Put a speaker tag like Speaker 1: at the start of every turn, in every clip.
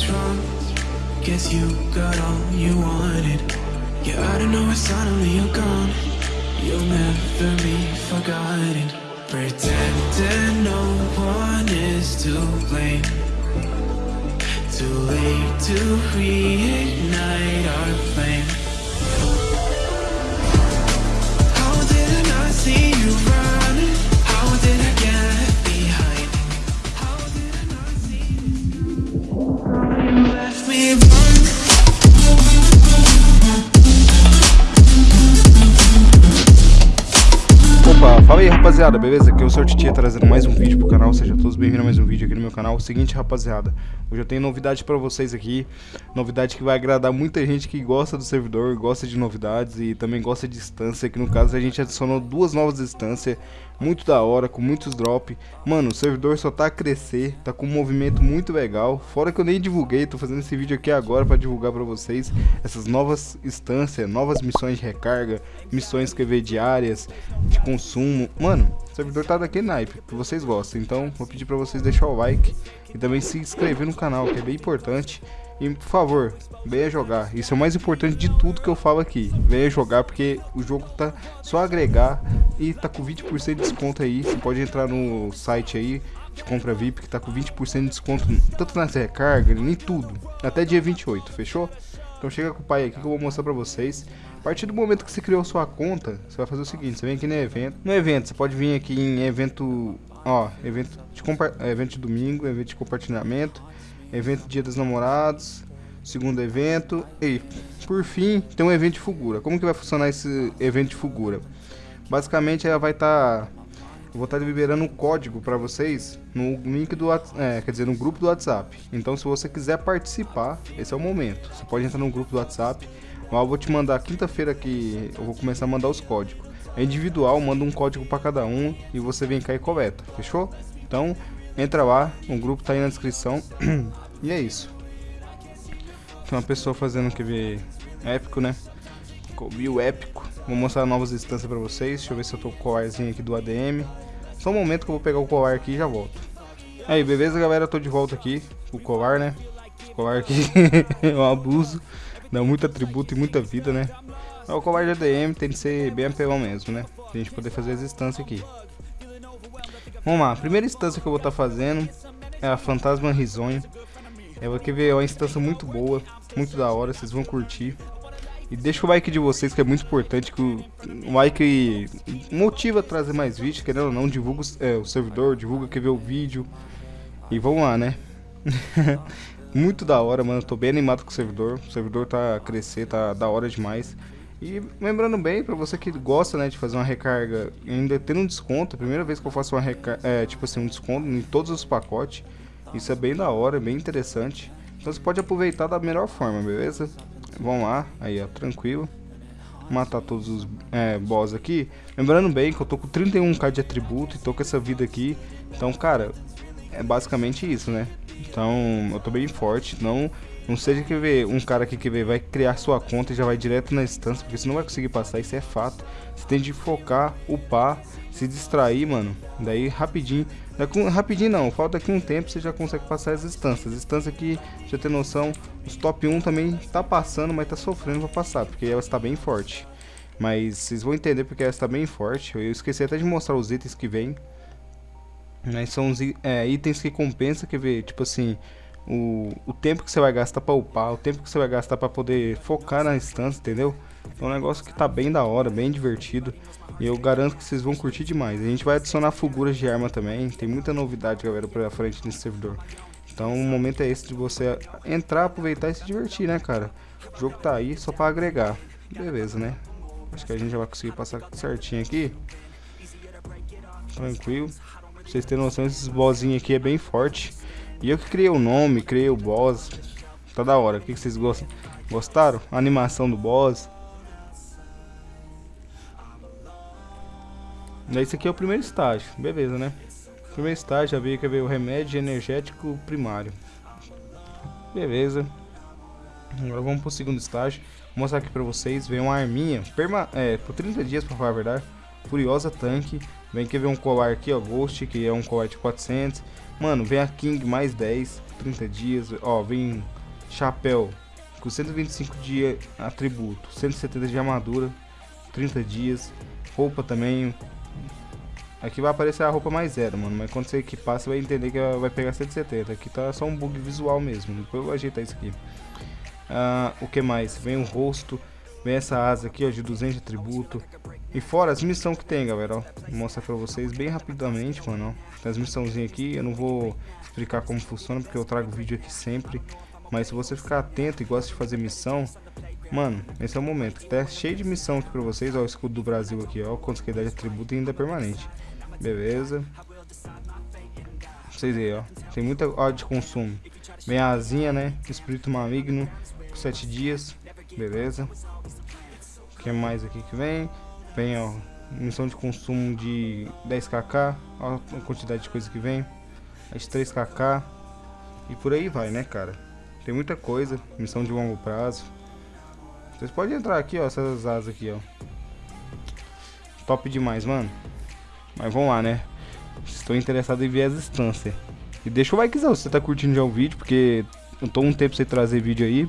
Speaker 1: what's wrong. Guess you got all you wanted. Yeah, I don't know why suddenly you're gone. You'll never be forgotten. Pretending no one is to blame. Too late to reignite our flame. How did I not see you
Speaker 2: fala aí rapaziada, beleza? Aqui é o Sr. Titia trazendo mais um vídeo pro canal, sejam todos bem-vindos a mais um vídeo aqui no meu canal. Seguinte rapaziada, hoje eu tenho novidade pra vocês aqui, novidade que vai agradar muita gente que gosta do servidor, gosta de novidades e também gosta de instância, que no caso a gente adicionou duas novas instâncias, muito da hora, com muitos drop. Mano, o servidor só tá a crescer, tá com um movimento muito legal, fora que eu nem divulguei, tô fazendo esse vídeo aqui agora pra divulgar pra vocês essas novas instâncias, novas missões de recarga, missões que diárias, de consumo. Mano, o servidor tá daquele naipe, que vocês gostam. Então, vou pedir pra vocês deixar o like e também se inscrever no canal, que é bem importante. E, por favor, venha jogar. Isso é o mais importante de tudo que eu falo aqui. Venha jogar porque o jogo tá só agregar e tá com 20% de desconto aí. Você pode entrar no site aí de compra VIP que tá com 20% de desconto tanto nas recargas, em tudo. Até dia 28, fechou? Então chega com o pai aqui que eu vou mostrar pra vocês. A partir do momento que você criou sua conta, você vai fazer o seguinte, você vem aqui no evento. No evento, você pode vir aqui em evento, ó, evento de, evento de domingo, evento de compartilhamento, evento dia dos namorados, segundo evento e por fim tem um evento de figura. Como que vai funcionar esse evento de figura? Basicamente ela vai estar eu vou estar liberando um código para vocês no link do é, quer dizer, no grupo do WhatsApp. Então, se você quiser participar, esse é o momento. Você pode entrar no grupo do WhatsApp. Lá eu vou te mandar quinta-feira que eu vou começar a mandar os códigos. É individual, manda um código para cada um e você vem cá e coleta. Fechou? Então, entra lá, o grupo tá aí na descrição. e é isso. Tem uma pessoa fazendo que ver épico, né? Mil épico. Vou mostrar novas instâncias pra vocês. Deixa eu ver se eu tô com o colarzinho aqui do ADM. Só um momento que eu vou pegar o colar aqui e já volto. Aí, beleza, galera? Eu tô de volta aqui. O colar, né? O colar aqui é um abuso. Dá muito atributo e muita vida, né? Mas o colar de ADM tem que ser bem apelão mesmo, né? Pra gente poder fazer as instâncias aqui. Vamos lá. A primeira instância que eu vou estar tá fazendo é a Fantasma Risonho. Eu vou ver é uma instância muito boa, muito da hora, vocês vão curtir. E deixa o like de vocês que é muito importante, que o, like motiva a trazer mais vídeos, querendo ou não, divulga é, o servidor, divulga quem vê o vídeo. E vamos lá, né? muito da hora, mano, tô bem animado com o servidor, o servidor tá a crescer, tá da hora demais. E lembrando bem, pra você que gosta, né, de fazer uma recarga, ainda tendo um desconto, primeira vez que eu faço uma recarga, é, tipo assim, um desconto em todos os pacotes, isso é bem da hora, bem interessante. Então você pode aproveitar da melhor forma, beleza? Vamos lá, aí ó, tranquilo. Matar todos os é, boss aqui. Lembrando bem que eu tô com 31k de atributo e tô com essa vida aqui. Então, cara, é basicamente isso, né? Então, eu tô bem forte. Não, não seja que ver um cara aqui que vê, vai criar sua conta e já vai direto na instância, porque você não vai conseguir passar, isso é fato. Você tem de focar, upar, se distrair, mano. Daí rapidinho. Daqui, rapidinho não, falta aqui um tempo você já consegue passar as instâncias. As instâncias aqui, já ter noção, os top 1 também tá passando, mas tá sofrendo pra passar, porque ela está bem forte. Mas vocês vão entender porque ela está bem forte. Eu esqueci até de mostrar os itens que vem. Mas são os é, itens que compensa, quer ver, tipo assim, o, o tempo que você vai gastar pra upar, o tempo que você vai gastar pra poder focar na instância, entendeu? É um negócio que tá bem da hora, bem divertido. E eu garanto que vocês vão curtir demais. A gente vai adicionar figuras de arma também. Tem muita novidade, galera, pra frente nesse servidor. Então o momento é esse de você entrar, aproveitar e se divertir, né, cara? O jogo tá aí só pra agregar. Beleza, né? Acho que a gente já vai conseguir passar certinho aqui. Tranquilo. Pra vocês terem noção, esses bossinhos aqui é bem forte. E eu que criei o nome, criei o boss. Tá da hora. O que, que vocês gostam? Gostaram? A animação do boss. Esse aqui é o primeiro estágio, beleza, né? Primeiro estágio, já veio que veio o remédio energético primário. Beleza. Agora vamos pro segundo estágio. Vou mostrar aqui pra vocês. Vem uma arminha, perma é, por 30 dias pra falar a verdade. Furiosa tanque. Vem aqui ver um colar aqui, ó, Ghost, que é um colar de 400. Mano, vem a King mais 10, 30 dias. Ó, vem chapéu com 125 de atributo, 170 de armadura, 30 dias. Roupa também. Aqui vai aparecer a roupa mais zero, mano. Mas quando você equipar, você vai entender que vai pegar 170. Aqui tá só um bug visual mesmo. Depois eu vou ajeitar isso aqui. Ah, o que mais? Vem o rosto. Vem essa asa aqui, ó, de 200 de atributo. E fora as missões que tem, galera, ó. Vou mostrar pra vocês bem rapidamente, mano, ó. Tem as missãozinhas aqui, eu não vou explicar como funciona, porque eu trago vídeo aqui sempre. Mas se você ficar atento e gosta de fazer missão, mano, esse é o momento. Tá cheio de missão aqui pra vocês, ó, o escudo do Brasil aqui, ó. Dá de atributo e ainda é permanente. Beleza. Vocês aí, ó. Tem muita hora de consumo. Vem a asinha, né? Espírito maligno, por 7 dias. Beleza. O que mais aqui que vem? Vem, ó, missão de consumo de 10kk, ó a quantidade de coisa que vem. As 3kk e por aí vai, né, cara? Tem muita coisa, missão de longo prazo. Vocês podem entrar aqui, ó, essas asas aqui, ó. Top demais, mano. Mas vamos lá, né? Estou interessado em ver as instâncias. E deixa o likezão se você tá curtindo já o vídeo, porque eu tô um tempo sem trazer vídeo aí.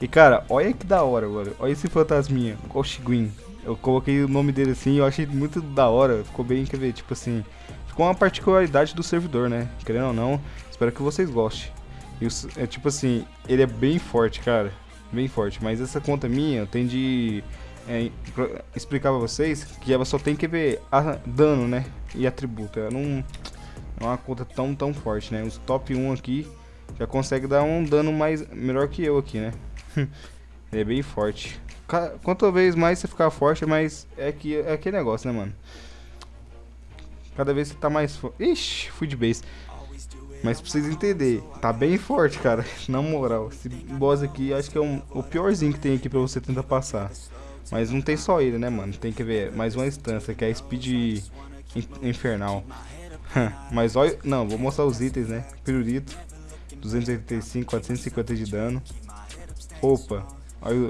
Speaker 2: E cara, olha que da hora, mano. Olha esse fantasminha, Koshiguin. Eu coloquei o nome dele assim, eu achei muito da hora. Ficou bem, quer ver, tipo assim. Ficou uma particularidade do servidor, né? Querendo ou não, espero que vocês gostem. E é tipo assim, ele é bem forte, cara. Bem forte. Mas essa conta minha, tenho de é, explicar pra vocês que ela só tem que ver dano, né? E atributo. Ela não é uma conta tão, tão forte, né? Os top 1 aqui já consegue dar um dano mais melhor que eu aqui, né? Ele é bem forte. Quanto vez mais você ficar forte, mais é que é aquele negócio, né, mano? Cada vez você tá mais forte. Ixi, fui de base. Mas pra vocês entenderem, tá bem forte, cara. Na moral, esse boss aqui acho que é um, o piorzinho que tem aqui pra você tentar passar. Mas não tem só ele, né, mano? Tem que ver mais uma instância, que é a Speed Infernal. Mas olha... Não, vou mostrar os itens, né? Pirulito. 285, 450 de dano. Roupa. Olha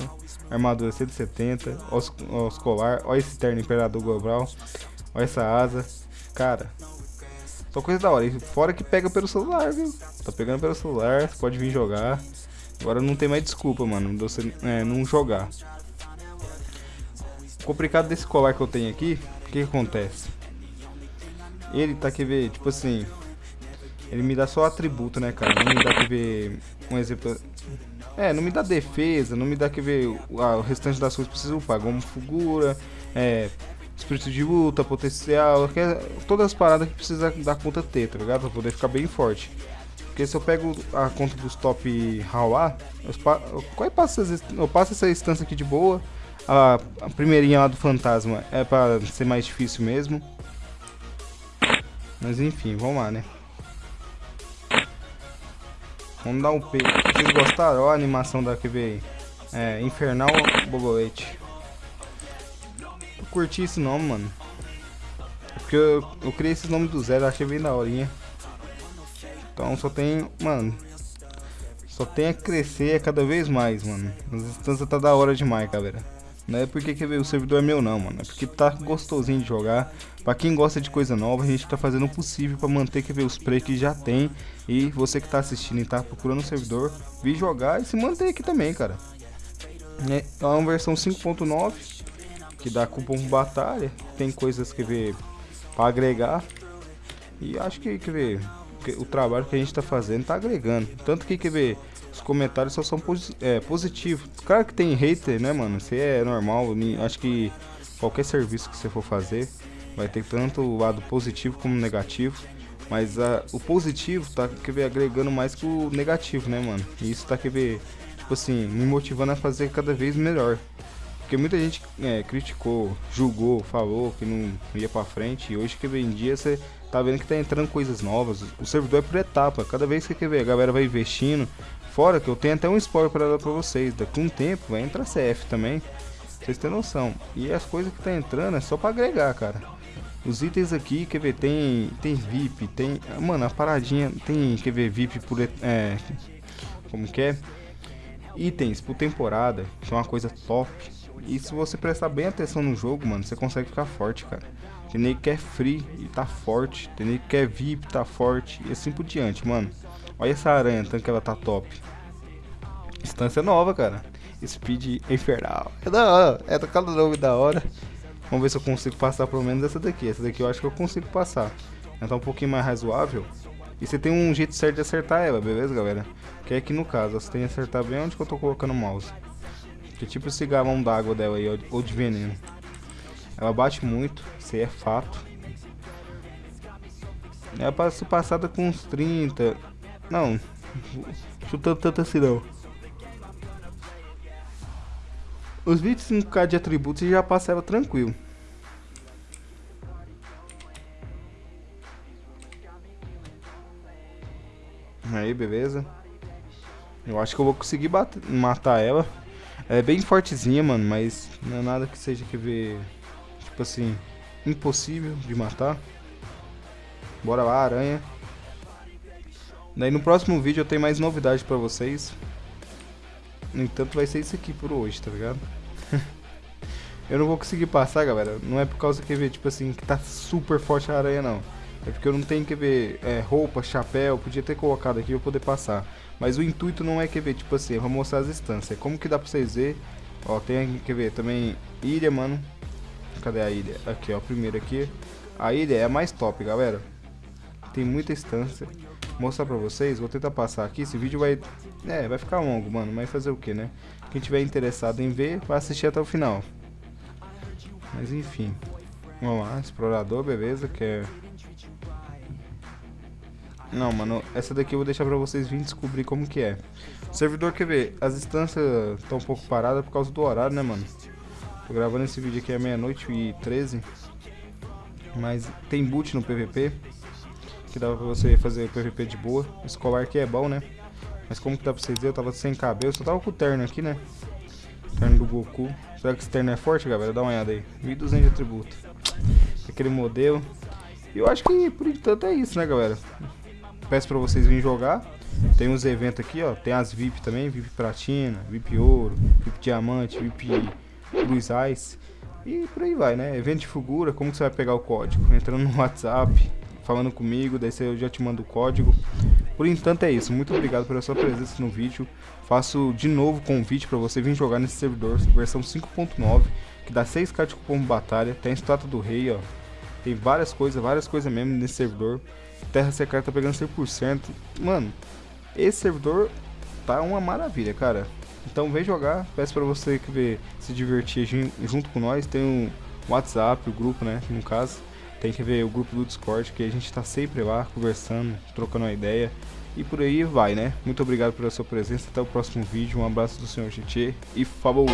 Speaker 2: armadura 170. Os, os colar. Olha esse terno Imperador Global. Olha essa asa. Cara. Só coisa da hora. E fora que pega pelo celular, viu? Tá pegando pelo celular. Pode vir jogar. Agora não tem mais desculpa, mano. Você é, não jogar. O complicado desse colar que eu tenho aqui. O que, que acontece? Ele tá que ver, tipo assim. Ele me dá só atributo, né, cara? Não me dá que ver. Um exemplo. É, não me dá defesa, não me dá que ver ah, o restante das coisas preciso upar, como figura, é, espírito de luta, potencial, é, todas as paradas que precisa dar conta ter, tá ligado? Pra poder ficar bem forte. Porque se eu pego a conta dos top Hawa, eu passo, eu passo essa instância aqui de boa. A, a primeirinha lá do fantasma é pra ser mais difícil mesmo. Mas enfim, vamos lá, né? Vamos dar um P. Vocês gostaram? Olha a animação da QV É, Infernal Bogolete. Eu curti esse nome, mano. Porque eu, eu criei esses nomes do zero, achei bem da horinha. Então só tem, mano. Só tem a crescer cada vez mais, mano. As instâncias tá da hora demais, galera. Não é porque ver o servidor é meu não, mano. É porque tá gostosinho de jogar. Pra quem gosta de coisa nova, a gente tá fazendo o possível pra manter que ver os play que já tem. E você que tá assistindo e tá procurando um servidor, vir jogar e se manter aqui também, cara. É, é uma versão 5.9 que dá cupom batalha. Tem coisas que ver pra agregar. E acho que, quer ver, o trabalho que a gente tá fazendo tá agregando. Tanto que, quer ver, os comentários só são posi é, positivos. Claro que tem hater, né, mano? Isso é normal. Acho que qualquer serviço que você for fazer vai ter tanto o lado positivo como negativo. Mas uh, o positivo tá quer ver, agregando mais que o negativo, né, mano? E isso tá quer ver, tipo assim, me motivando a fazer cada vez melhor. Porque muita gente é, criticou, julgou, falou que não ia pra frente. E hoje que vem dia você tá vendo que tá entrando coisas novas. O servidor é por etapa. Cada vez que quer ver, a galera vai investindo, Fora que eu tenho até um spoiler para dar pra vocês. Daqui um tempo vai entrar CF também. Vocês têm noção. E as coisas que tá entrando é só para agregar, cara. Os itens aqui, quer ver, tem, tem VIP, tem... Mano, a paradinha tem, quer ver, VIP por... É, como que é? Itens por temporada, que é uma coisa top. E se você prestar bem atenção no jogo, mano, você consegue ficar forte, cara. Tem nego que é free e tá forte. Tem nego que é VIP tá forte. E assim por diante, mano. Olha essa aranha, tanto que ela tá top. Instância nova, cara. Speed infernal. É da hora. É cada nome da hora. Vamos ver se eu consigo passar pelo menos essa daqui. Essa daqui eu acho que eu consigo passar. Ela tá um pouquinho mais razoável. E você tem um jeito certo de acertar ela, beleza, galera? Que é aqui no caso, você tem que acertar bem onde que eu tô colocando o mouse. Que é tipo esse galão d'água dela aí, ou de veneno. Ela bate muito, isso aí é fato. Ela passa passada com uns 30. Não, chutando tanto assim não. Os 25k de atributos já passava tranquilo. Aí, beleza. Eu acho que eu vou conseguir bater, matar ela. Ela é bem fortezinha, mano, mas não é nada que seja que ver, tipo assim, impossível de matar. Bora lá, aranha. Daí no próximo vídeo eu tenho mais novidades pra vocês. No entanto, vai ser isso aqui por hoje, tá ligado? eu não vou conseguir passar, galera. Não é por causa que ver, tipo assim, que tá super forte a aranha, não. É porque eu não tenho que ver é, roupa, chapéu, podia ter colocado aqui pra poder passar. Mas o intuito não é que ver, tipo assim, eu vou mostrar as instâncias. Como que dá pra vocês ver? Ó, tem que ver também ilha, mano. Cadê a ilha? Aqui, ó, primeiro aqui. A ilha é a mais top, galera. Tem muita instância. Mostrar pra vocês, vou tentar passar aqui. Esse vídeo vai... É, vai ficar longo, mano. Mas fazer o que, né? Quem tiver interessado em ver, vai assistir até o final. Mas enfim. Vamos lá, explorador, beleza, que é não, mano, essa daqui eu vou deixar pra vocês virem descobrir como que é. Servidor, quer ver, as instâncias estão um pouco paradas por causa do horário, né, mano? Tô gravando esse vídeo aqui à meia-noite e 13. Mas tem boot no PVP. Que dá pra você fazer PVP de boa. Escolar que é bom, né? Mas como que dá pra vocês verem, eu tava sem cabelo. Só tava com o terno aqui, né? Terno do Goku. Será que esse terno é forte, galera? Dá uma olhada aí. 1200 de atributo. Aquele modelo. E eu acho que por enquanto é isso, né, galera? peço para vocês virem jogar. Tem uns eventos aqui, ó. Tem as VIP também, VIP Platina, VIP Ouro, VIP Diamante, VIP Cruz Ice. E por aí vai, né? Evento de figura, como que você vai pegar o código? Entrando no WhatsApp, falando comigo, daí eu já te mando o código. Por enquanto é isso. Muito obrigado pela sua presença no vídeo. Faço de novo convite para você vir jogar nesse servidor, versão 5.9, que dá 6k de cupom batalha. Tem a estátua do rei, ó. Tem várias coisas, várias coisas mesmo nesse servidor. Terra secreta tá pegando 100%. Mano, esse servidor tá uma maravilha, cara. Então vem jogar, peço pra você que vê, se divertir junto com nós. Tem o WhatsApp, o grupo, né, no caso. Tem que ver o grupo do Discord, que a gente tá sempre lá, conversando, trocando uma ideia. E por aí vai, né? Muito obrigado pela sua presença. Até o próximo vídeo. Um abraço do Senhor GT e falou!